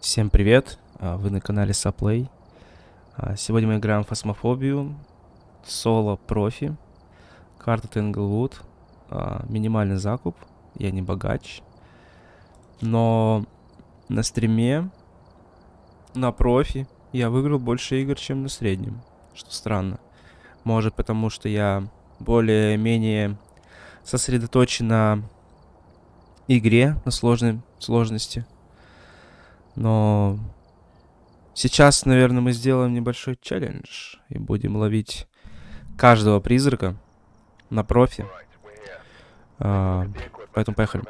Всем привет, а, вы на канале Саплей. А, Сегодня мы играем в Фасмофобию, соло профи, карта Тенглвуд, А, минимальный закуп, я не богач. Но на стриме, на профи, я выиграл больше игр, чем на среднем, что странно. Может потому, что я более-менее сосредоточен на игре, на сложной сложности. Но сейчас, наверное, мы сделаем небольшой челлендж и будем ловить каждого призрака на профи. А, поэтому поехали.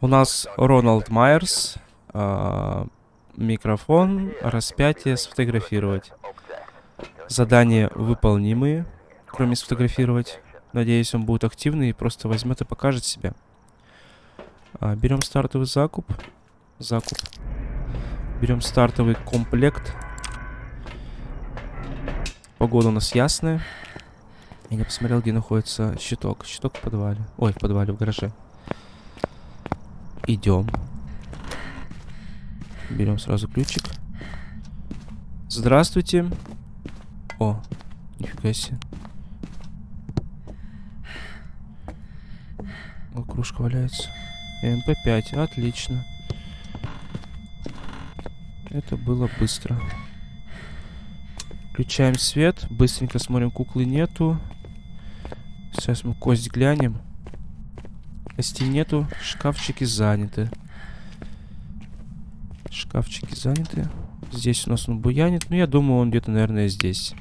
У нас Роналд Майерс, а, микрофон, распятие, сфотографировать. Задания выполнимые, кроме сфотографировать. Надеюсь, он будет активный и просто возьмет и покажет себя. А, берем стартовый закуп. Закуп. Берем стартовый комплект. Погода у нас ясная. Я не посмотрел, где находится щиток. Щиток в подвале. Ой, в подвале, в гараже. Идем. Берем сразу ключик. Здравствуйте. О, нифига себе. О, кружка валяется. МП5, отлично. Это было быстро. Включаем свет. Быстренько смотрим, куклы нету. Сейчас мы кость глянем. Костей нету. Шкафчики заняты. Шкафчики заняты. Здесь у нас он буянит. Ну, я думаю, он где-то, наверное, здесь.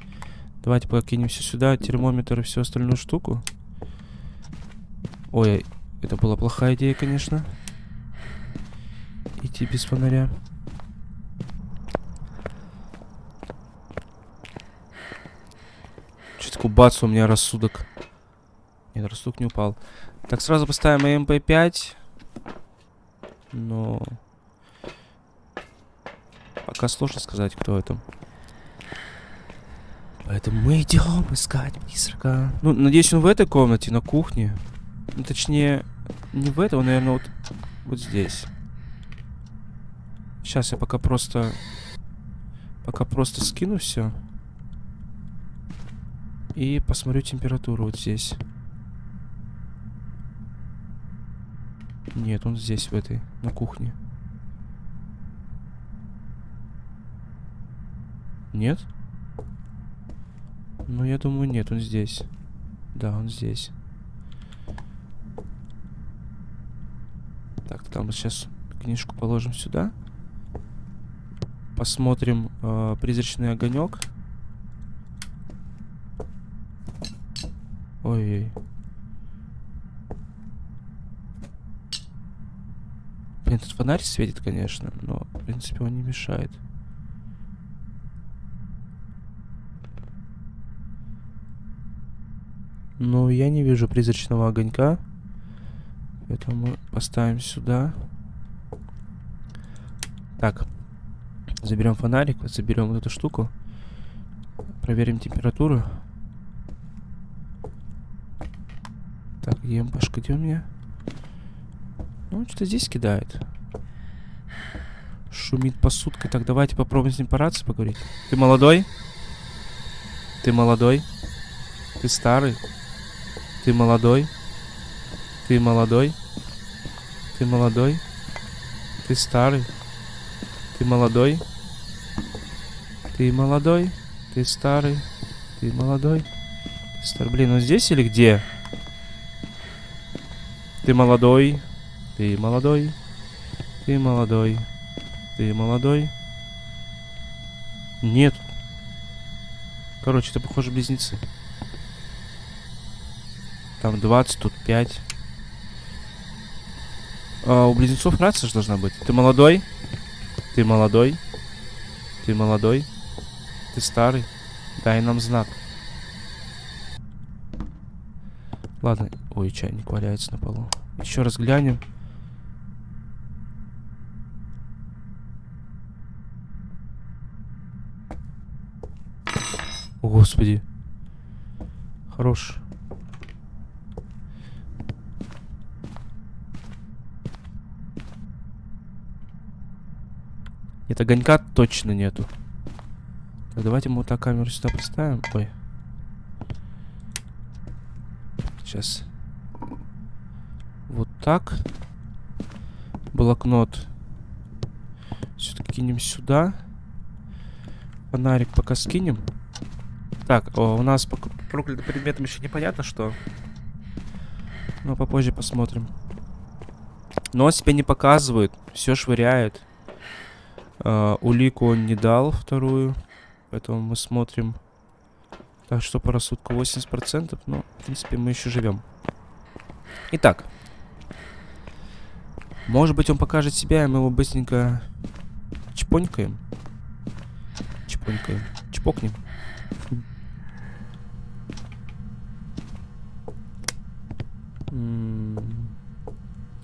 Давайте покинемся сюда. Термометр и всю остальную штуку. Ой, это была плохая идея, конечно. Идти без фонаря. Что-то бац, у меня рассудок. Нет, рассудок не упал. Так, сразу поставим МП5. Но... Пока сложно сказать, кто это. Поэтому мы идем искать призрака. Ну, надеюсь, он в этой комнате, на кухне. Ну, точнее, не в этой, он, наверное, вот, вот здесь. Сейчас я пока просто... Пока просто скину все. И посмотрю температуру вот здесь. Нет, он здесь, в этой, на кухне. Нет? Ну, я думаю, нет, он здесь. Да, он здесь. Так, мы сейчас книжку положим сюда. Посмотрим э, призрачный огонек. Ой-ой. Блин, тут фонарь светит, конечно, но, в принципе, он не мешает. Но я не вижу призрачного огонька. Поэтому поставим сюда. Так. Заберем фонарик, заберем вот эту штуку. Проверим температуру. Так, где МПшка, где у меня? Ну, что-то здесь кидает. Шумит посудкой. Так, давайте попробуем с ним по поговорить. Ты молодой? Ты молодой? Ты старый? Ты молодой? Ты молодой? Ты молодой? Ты старый? Ты молодой? Ты молодой? Ты старый? Ты молодой? Ты старый? Блин, он здесь или где? Ты молодой, ты молодой, ты молодой, ты молодой. Нет. Короче, это похоже близнецы. Там 20, тут 5. А, у близнецов рация же должна быть. Ты молодой? Ты молодой? Ты молодой? Ты старый? Дай нам знак. Ладно. Ой, чайник валяется на полу. Еще раз глянем. О, Господи. Хорош. Нет, огонька точно нету. Так, давайте мы вот так камеру сюда поставим. Ой. Сейчас. Вот так. Блокнот. Все-таки кинем сюда. Фонарик пока скинем. Так, о, у нас по проклятым предметам еще непонятно что. Но попозже посмотрим. Но он себя не показывает. Все швыряет. Uh, улику он не дал, вторую. Поэтому мы смотрим. Так что по рассудку 80%. Но, в принципе, мы еще живем. Итак. Может быть, он покажет себя, и мы его быстренько чпонькаем. Чпонькаем. Чпокнем.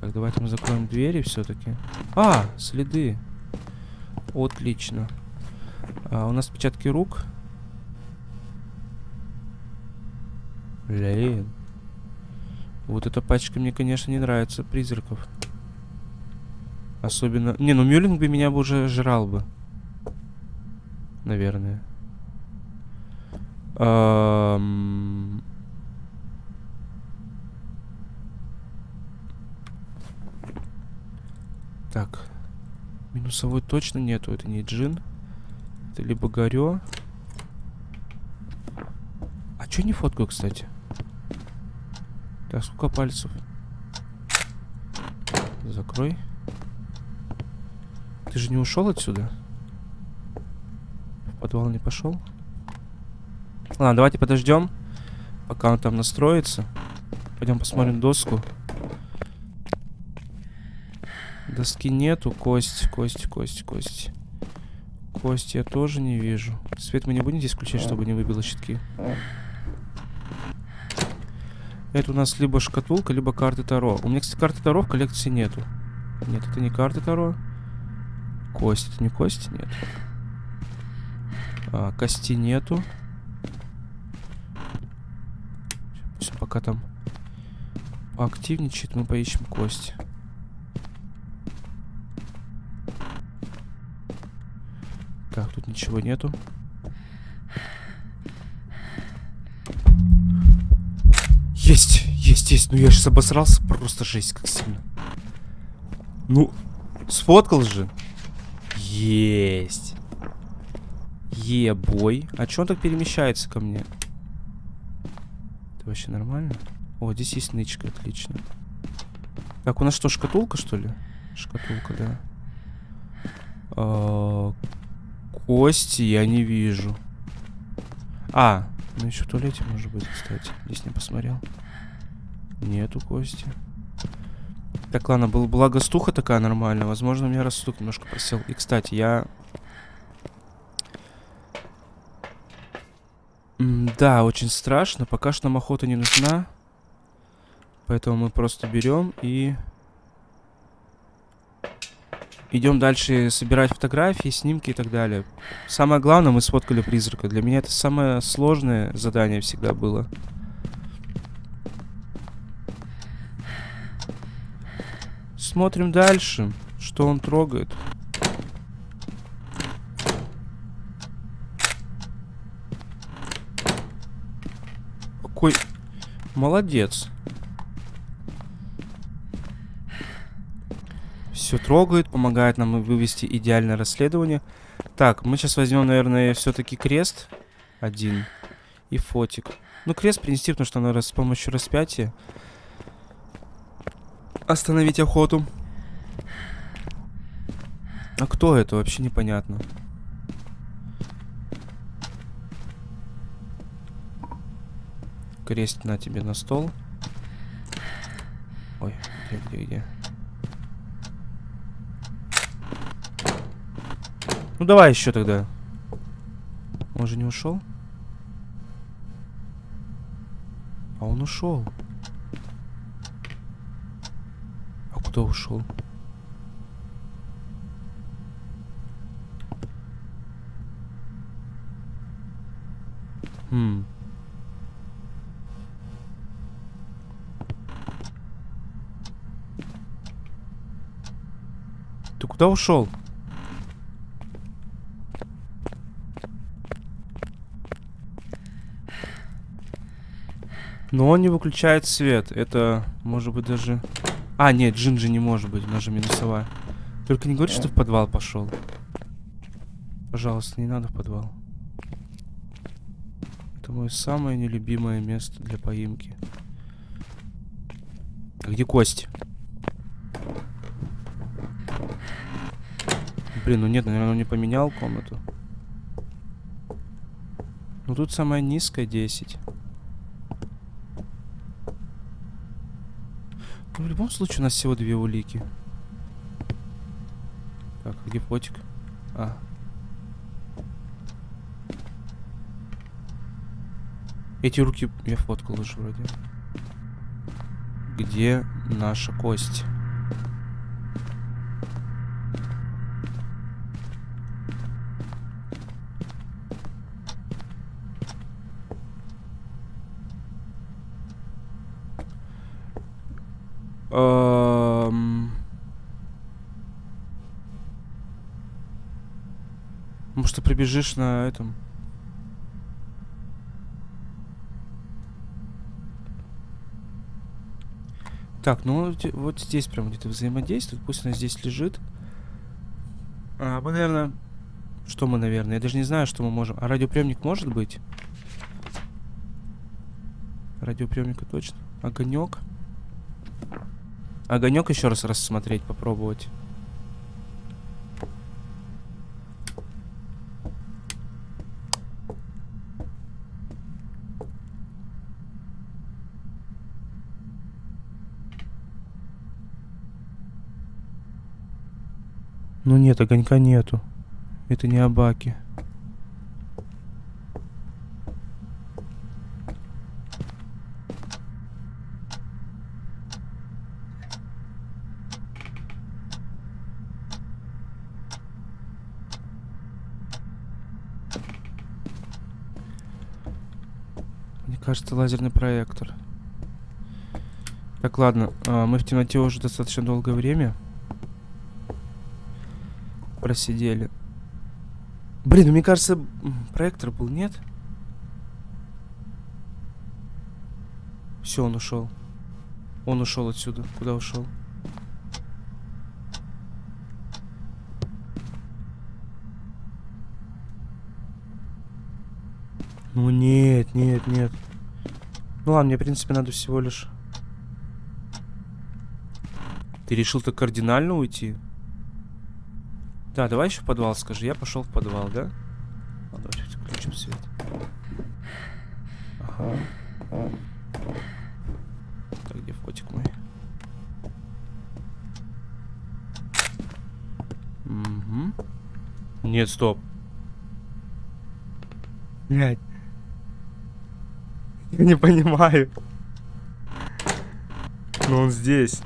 Так, давайте мы закроем двери все-таки. А, следы. Отлично. А, у нас отпечатки рук. Блин. Вот эта пачка мне, конечно, не нравится, призраков. Особенно... Не, ну Мюллинг бы меня бы уже жрал бы. Наверное. Эм... Так. Минусовой точно нету. Это не джин. Это либо горё. А чё не фоткаю, кстати? Так, сколько пальцев? Закрой. Ты же не ушел отсюда? В подвал не пошел? Ладно, давайте подождем, пока он там настроится. Пойдем посмотрим доску. Доски нету. Кость, кость, кость, кость. Кость я тоже не вижу. Свет мы не будем здесь включать, чтобы не выбило щитки. Это у нас либо шкатулка, либо карты Таро. У меня, кстати, карты Таро в коллекции нету. Нет, это не карты Таро. Кость, это не кость? Нет. А, кости нету. Все, пока там поактивничает, мы поищем кость. Так, тут ничего нету. Есть, есть, есть. Ну я сейчас обосрался. Просто жесть, как сильно. Ну, сфоткал же. Есть. Ебой. А че он так перемещается ко мне? Это вообще нормально? О, здесь есть нычка, отлично. Так, у нас что, шкатулка, что ли? Шкатулка, да. А, Кости я не вижу. А, ну еще в туалете может быть, кстати. Здесь не посмотрел. Нету кости. Так, ладно, был, была гостуха такая нормальная. Возможно, у меня рассудок немножко просел. И, кстати, я... М да, очень страшно. Пока что нам охота не нужна. Поэтому мы просто берем и... Идем дальше собирать фотографии, снимки и так далее. Самое главное, мы сфоткали призрака. Для меня это самое сложное задание всегда было. Смотрим дальше, что он трогает. Какой молодец. Все трогает, помогает нам вывести идеальное расследование. Так, мы сейчас возьмем, наверное, все-таки крест один и фотик. Ну, крест принести, потому что надо с помощью распятия остановить охоту. А кто это? Вообще непонятно. Крест на тебе на стол. Ой, где, где, где? Ну давай еще тогда. Он же не ушел? А он ушел. А куда ушел? Хм. Ты куда ушел? Но он не выключает свет. Это может быть даже... А, нет, Джинджи не может быть. Она же минусовая. Только не говори, что в подвал пошел. Пожалуйста, не надо в подвал. Это мое самое нелюбимое место для поимки. А где кость? Блин, ну нет, наверное, он не поменял комнату. Ну тут самая низкая 10. Ну, в любом случае у нас всего две улики. Так, где фотик? А. Эти руки я фоткал уже вроде. Где наша кость? Эм... Прибежишь на этом? Так, ну вот здесь прям где-то взаимодействует. Пусть она здесь лежит. А, мы, наверное... Что мы, наверное? Я даже не знаю, что мы можем. А радиоприемник может быть? Радиоприемника точно. Огонек. Огонек еще раз рассмотреть, попробовать. Ну нет, огонька нету. Это не Абаки. кажется, лазерный проектор. Так, ладно. А, мы в темноте уже достаточно долгое время просидели. Блин, ну мне кажется, проектор был, нет? Все, он ушел. Он ушел отсюда. Куда ушел? Ну нет, нет, нет. Ну ладно, мне, в принципе, надо всего лишь... Ты решил так кардинально уйти? Да, давай еще в подвал скажи. Я пошел в подвал, да? А, давай включим свет. Ага. Так, где фотик мой? Угу. Нет, стоп. Блять. Я не понимаю. Но он здесь.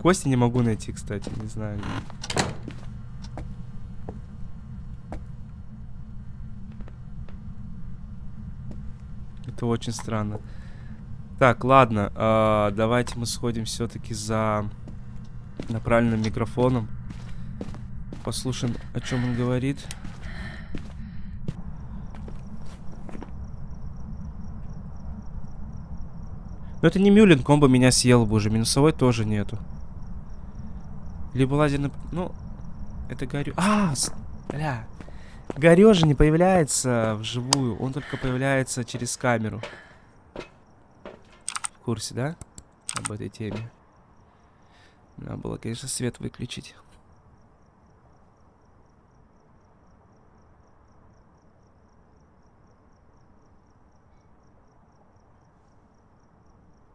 Кости не могу найти, кстати, не знаю. Это очень странно. Так, ладно, э, давайте мы сходим все-таки за направленным микрофоном. Послушаем, о чем он говорит. Но это не Мюлин, комбо меня съел бы уже. Минусовой тоже нету. Либо лазерный... Ну, это горю... А, бля. Горё же не появляется вживую. Он только появляется через камеру. В курсе, да? Об этой теме. Надо было, конечно, свет выключить.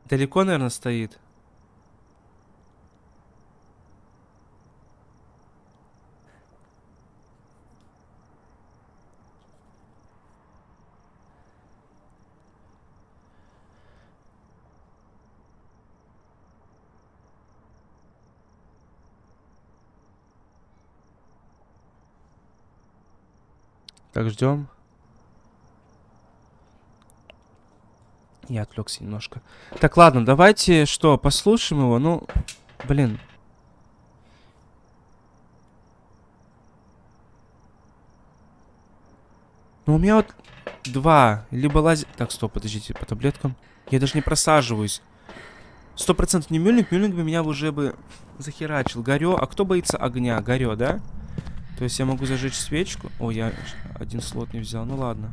Далеко, наверное, стоит. Так, ждем. Я отвлекся немножко. Так, ладно, давайте что, послушаем его. Ну, блин. Ну, у меня вот два. Либо лазить... Так, стоп, подождите, по таблеткам. Я даже не просаживаюсь. Сто процентов не мюльник. Мюльник бы меня уже бы захерачил. Горё. А кто боится огня? Горё, да? То есть я могу зажечь свечку. О, я один слот не взял. Ну ладно.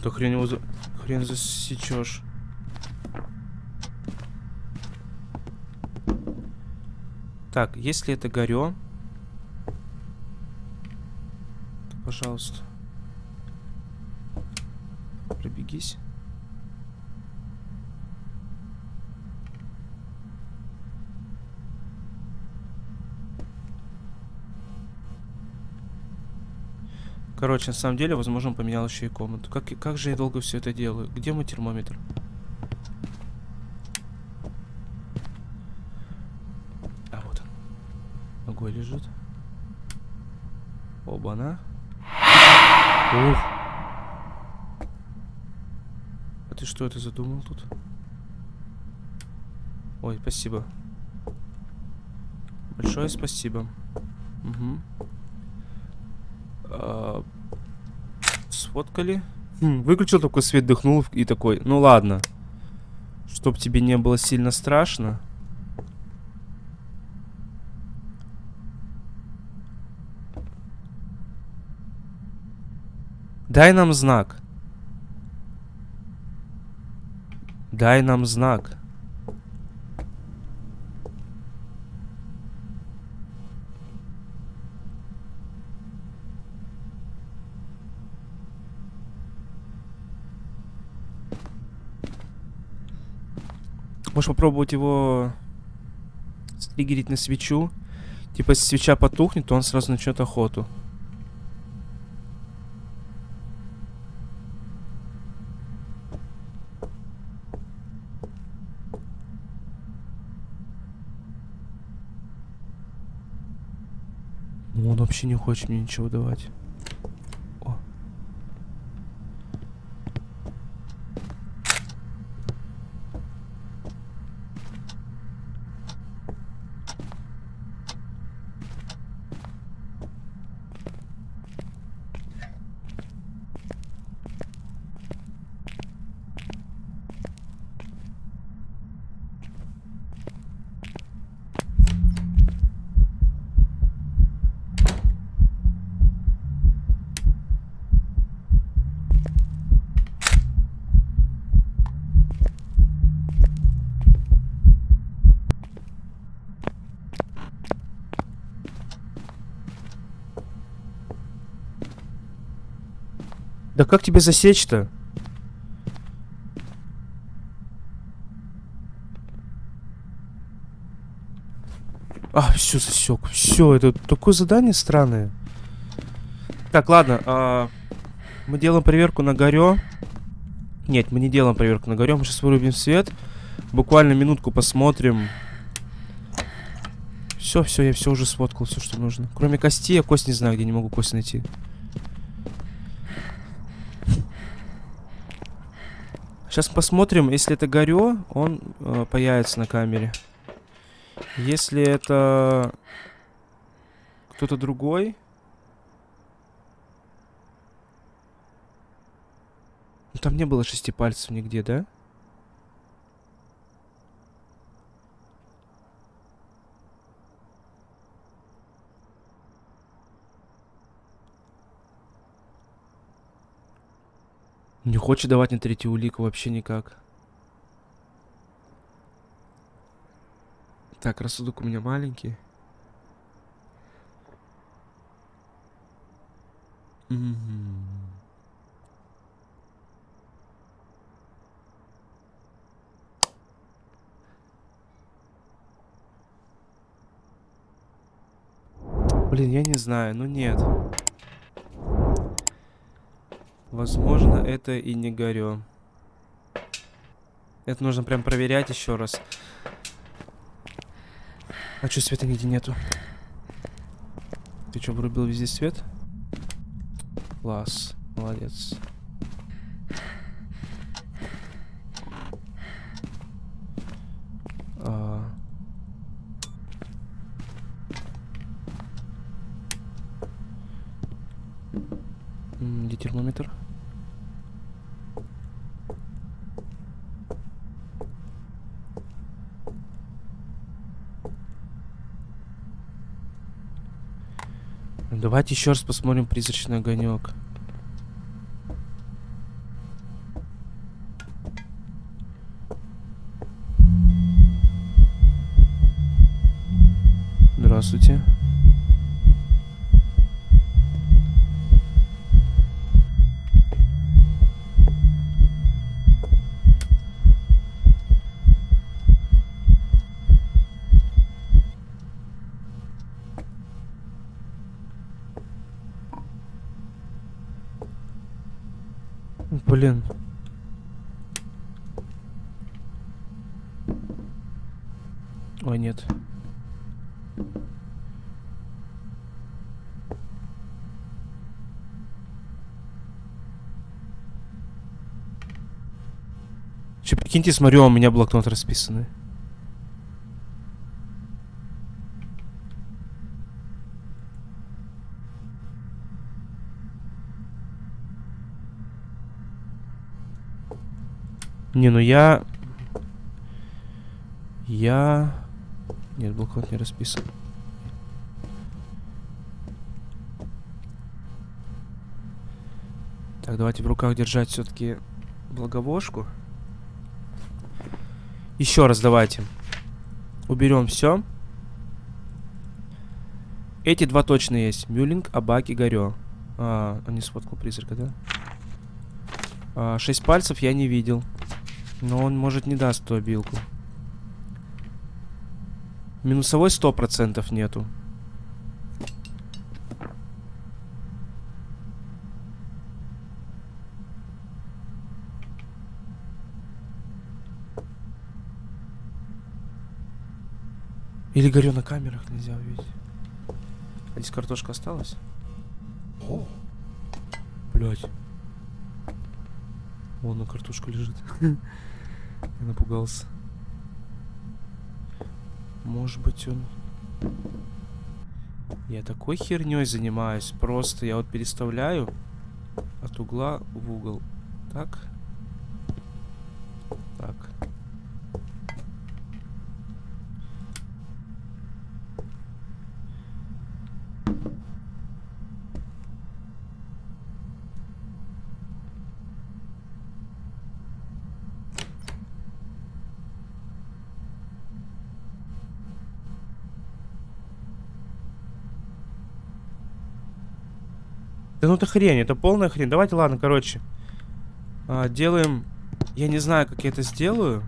То хрен его за... Хрен засечешь. Так, если это горё... Пожалуйста. Пробегись. Короче, на самом деле, возможно, он поменял еще и комнату. Как, как же я долго все это делаю? Где мой термометр? А, вот он. Ногой лежит. Оба-на. Ух. А ты что это задумал тут? Ой, спасибо. Большое спасибо. Угу. А, сфоткали. Хм, выключил такой свет, дыхнул и такой, ну ладно. Чтоб тебе не было сильно страшно. Дай нам знак. Дай нам знак. Можешь попробовать его стригерить на свечу. Типа, если свеча потухнет, то он сразу начнет охоту. Ну, он вообще не хочет мне ничего давать. Как тебе засечь-то? А, все засек. Все, это такое задание странное. Так, ладно. А, мы делаем проверку на горё. Нет, мы не делаем проверку на горё. Мы сейчас вырубим свет. Буквально минутку посмотрим. Все, все, я все уже сфоткал, все, что нужно. Кроме кости, я кость не знаю, где не могу кость найти. Сейчас посмотрим, если это горё, он э, появится на камере. Если это кто-то другой... Ну, там не было шести пальцев нигде, да? Не хочет давать на третью улику вообще никак. Так, рассудок у меня маленький. Угу. Блин, я не знаю, ну нет. Возможно, это и не горё. Это нужно прям проверять еще раз. А что света нигде нету? Ты что, вырубил везде свет? Класс, молодец. А... Где термометр? Давайте еще раз посмотрим призрачный огонек. Здравствуйте. Блин. Ой, нет. Че, прикиньте, смотрю, а у меня блокнот расписанный. Не, ну я... Я... Нет, блокнот не расписан. Так, давайте в руках держать все-таки благовошку. Еще раз давайте. Уберем все. Эти два точно есть. Мюлинг, Абак и Горё. А, он не сфоткал призрака, да? А, шесть пальцев я не видел. Но он, может, не даст ту обилку. Минусовой сто процентов нету. Или горю на камерах нельзя увидеть. А здесь картошка осталась? О! Блять. Вон на картошка лежит. Я напугался. Может быть он... Я такой херней занимаюсь. Просто я вот переставляю от угла в угол. Так. Так. Да ну это хрень, это полная хрень. Давайте, ладно, короче. А, делаем... Я не знаю, как я это сделаю.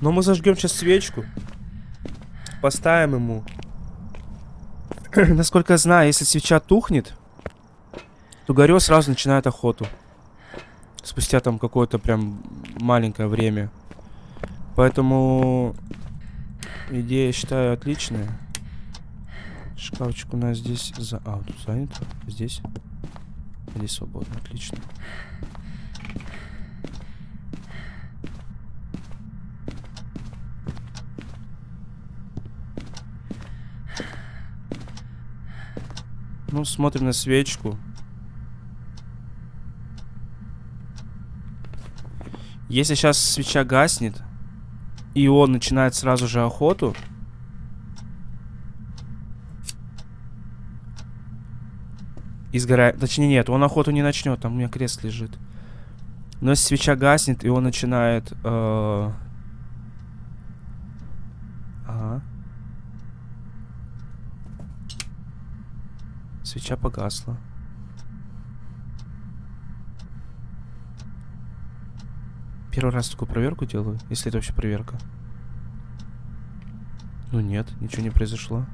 Но мы зажгем сейчас свечку. Поставим ему. Насколько я знаю, если свеча тухнет, то Горё сразу начинает охоту. Спустя там какое-то прям маленькое время. Поэтому идея, считаю, отличная. Шкафчик у нас здесь за... А, тут занят. Здесь. Здесь свободно. Отлично. Ну, смотрим на свечку. Если сейчас свеча гаснет, и он начинает сразу же охоту, И сгорает. Точнее, нет, он охоту не начнет, там у меня крест лежит. Но свеча гаснет, и он начинает... Э... Ага. Свеча погасла. Первый раз такую проверку делаю, если это вообще проверка. Ну нет, ничего не произошло.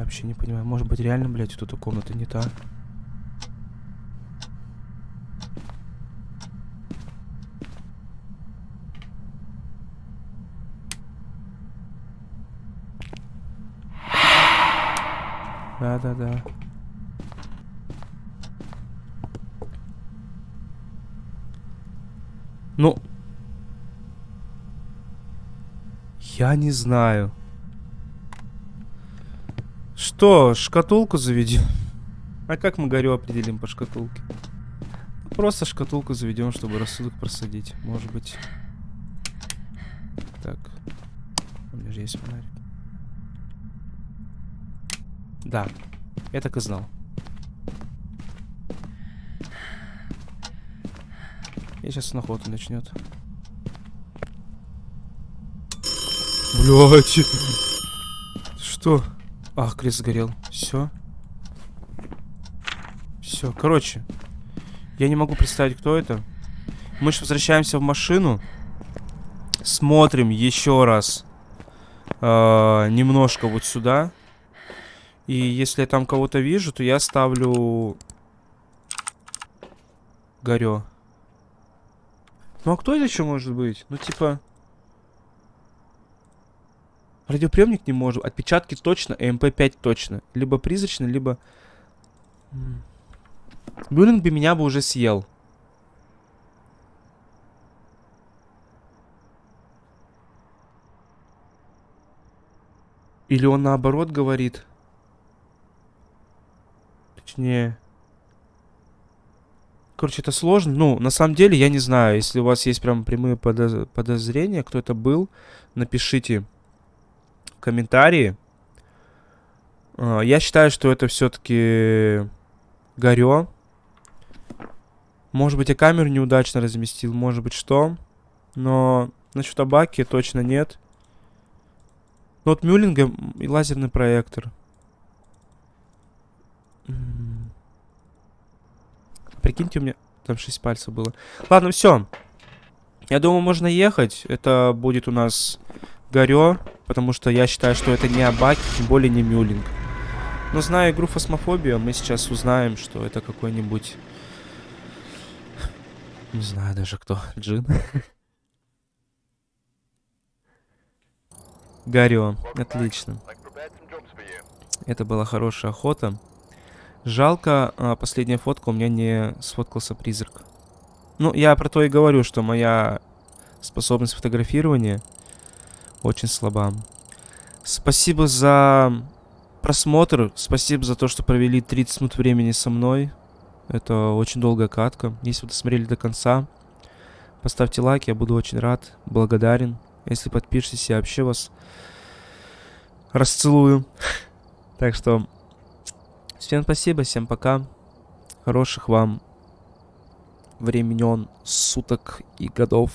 Я вообще не понимаю. Может быть, реально, блядь, тут комната не та? Да-да-да. Ну... Я не знаю. Что, шкатулку заведем? А как мы горю определим по шкатулке? Просто шкатулку заведем, чтобы рассудок просадить. Может быть. Так. У меня же есть фонарик. Да, я так и знал. И сейчас на охоту начнет. Блять. Что? Ах, крест сгорел. Все. Все. Короче. Я не могу представить, кто это. Мы же возвращаемся в машину. Смотрим еще раз. Э, немножко вот сюда. И если я там кого-то вижу, то я ставлю... Горё. Ну а кто это еще может быть? Ну типа... Радиоприемник не может. Отпечатки точно, МП5 точно. Либо призрачный, либо... Бюллинг бы меня бы уже съел. Или он наоборот говорит... Точнее... Короче, это сложно. Ну, на самом деле, я не знаю. Если у вас есть прям прямые подоз... подозрения, кто это был, напишите комментарии. Uh, я считаю, что это все-таки Горё. Может быть, я камеру неудачно разместил, может быть, что. Но насчет табаки точно нет. Ну, вот Мюллинга и лазерный проектор. Прикиньте, у меня там 6 пальцев было. Ладно, все. Я думаю, можно ехать. Это будет у нас Горё, потому что я считаю, что это не Абаки, тем более не Мюллинг. Но зная игру Фосмофобия, мы сейчас узнаем, что это какой-нибудь... Не знаю даже кто. Джин? Горё. Отлично. Это была хорошая охота. Жалко, а, последняя фотка у меня не сфоткался призрак. Ну, я про то и говорю, что моя способность фотографирования очень слаба. Спасибо за просмотр. Спасибо за то, что провели 30 минут времени со мной. Это очень долгая катка. Если вы досмотрели до конца, поставьте лайк, я буду очень рад, благодарен. Если подпишетесь, я вообще вас расцелую. Так что Всем спасибо, всем пока. Хороших вам времен, суток и годов.